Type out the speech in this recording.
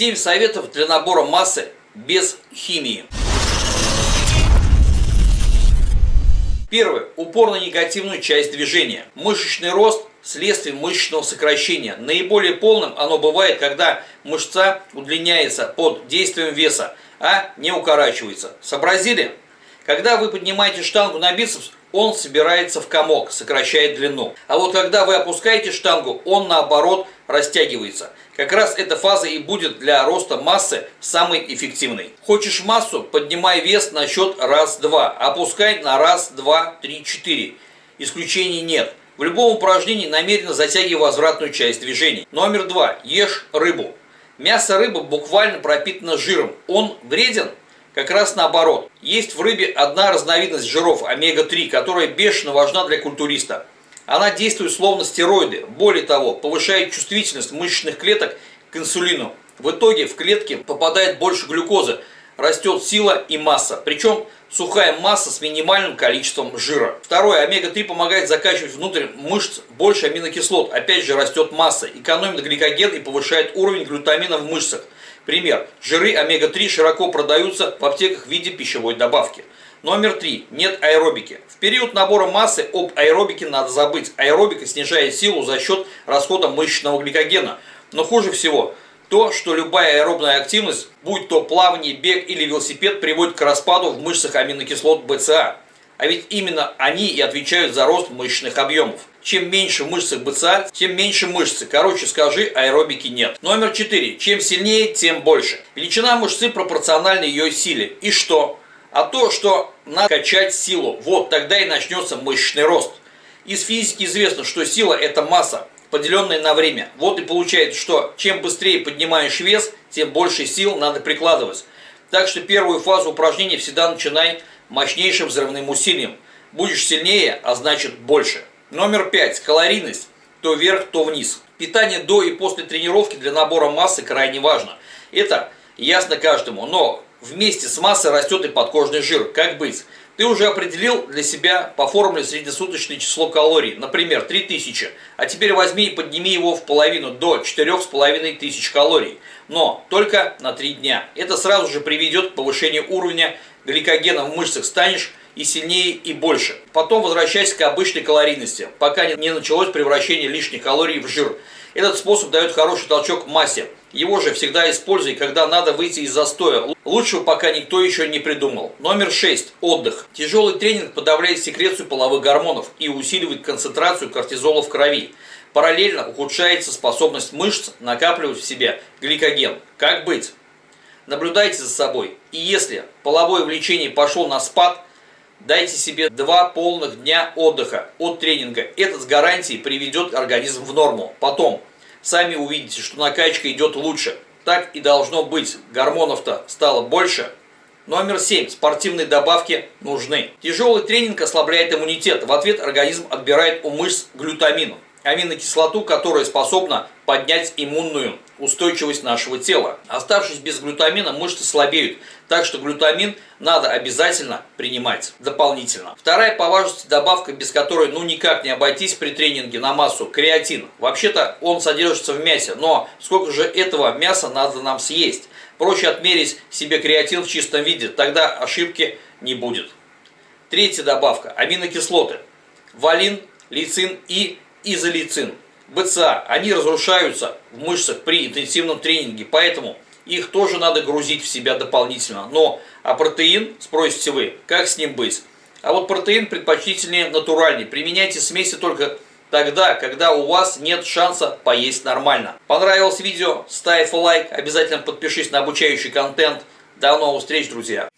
7 советов для набора массы без химии. Первое. Упор на негативную часть движения. Мышечный рост – следствие мышечного сокращения. Наиболее полным оно бывает, когда мышца удлиняется под действием веса, а не укорачивается. Сообразили? Когда вы поднимаете штангу на бицепс, он собирается в комок, сокращает длину. А вот когда вы опускаете штангу, он наоборот растягивается. Как раз эта фаза и будет для роста массы самой эффективной. Хочешь массу, поднимай вес на счет раз-два, опускай на раз, два, три, четыре. Исключений нет. В любом упражнении намеренно затягивай возвратную часть движений. Номер два. Ешь рыбу. Мясо рыбы буквально пропитано жиром. Он вреден? Как раз наоборот. Есть в рыбе одна разновидность жиров, омега-3, которая бешено важна для культуриста. Она действует словно стероиды. Более того, повышает чувствительность мышечных клеток к инсулину. В итоге в клетки попадает больше глюкозы, растет сила и масса. Причем сухая масса с минимальным количеством жира. Второе, омега-3 помогает закачивать внутрь мышц больше аминокислот. Опять же растет масса, экономит гликоген и повышает уровень глютамина в мышцах. Пример. Жиры омега-3 широко продаются в аптеках в виде пищевой добавки. Номер три. Нет аэробики. В период набора массы об аэробике надо забыть. Аэробика снижает силу за счет расхода мышечного гликогена. Но хуже всего то, что любая аэробная активность, будь то плавание, бег или велосипед, приводит к распаду в мышцах аминокислот БЦА. А ведь именно они и отвечают за рост мышечных объемов. Чем меньше в мышцах БЦА, тем меньше мышцы. Короче, скажи, аэробики нет. Номер 4. Чем сильнее, тем больше. Величина мышцы пропорциональна ее силе. И что? А то, что надо качать силу. Вот тогда и начнется мышечный рост. Из физики известно, что сила это масса, поделенная на время. Вот и получается, что чем быстрее поднимаешь вес, тем больше сил надо прикладывать. Так что первую фазу упражнения всегда начинай мощнейшим взрывным усилием. Будешь сильнее, а значит больше. Номер пять. Калорийность. То вверх, то вниз. Питание до и после тренировки для набора массы крайне важно. Это ясно каждому, но вместе с массой растет и подкожный жир. Как быть? Ты уже определил для себя по формуле среднесуточное число калорий, например, 3000, а теперь возьми и подними его в половину до 4500 калорий, но только на 3 дня. Это сразу же приведет к повышению уровня гликогена в мышцах, станешь и сильнее, и больше. Потом возвращайся к обычной калорийности, пока не началось превращение лишних калорий в жир. Этот способ дает хороший толчок массе. Его же всегда используй, когда надо выйти из застоя. Лучшего пока никто еще не придумал. Номер 6. Отдых. Тяжелый тренинг подавляет секрецию половых гормонов и усиливает концентрацию кортизола в крови. Параллельно ухудшается способность мышц накапливать в себе гликоген. Как быть? Наблюдайте за собой. И если половое влечение пошло на спад – Дайте себе два полных дня отдыха от тренинга. Это с гарантией приведет организм в норму. Потом сами увидите, что накачка идет лучше. Так и должно быть. Гормонов-то стало больше. Номер 7. Спортивные добавки нужны. Тяжелый тренинг ослабляет иммунитет. В ответ организм отбирает у мышц глютамин аминокислоту, которая способна поднять иммунную устойчивость нашего тела. Оставшись без глютамина, мышцы слабеют, так что глютамин надо обязательно принимать дополнительно. Вторая по важности добавка, без которой ну никак не обойтись при тренинге на массу – креатин. Вообще-то он содержится в мясе, но сколько же этого мяса надо нам съесть? Проще отмерить себе креатин в чистом виде, тогда ошибки не будет. Третья добавка – аминокислоты. Валин, лицин и изолицин, БЦА, они разрушаются в мышцах при интенсивном тренинге, поэтому их тоже надо грузить в себя дополнительно. Но, а протеин, спросите вы, как с ним быть? А вот протеин предпочтительнее натуральный. Применяйте смеси только тогда, когда у вас нет шанса поесть нормально. Понравилось видео? Ставь лайк, обязательно подпишись на обучающий контент. До новых встреч, друзья!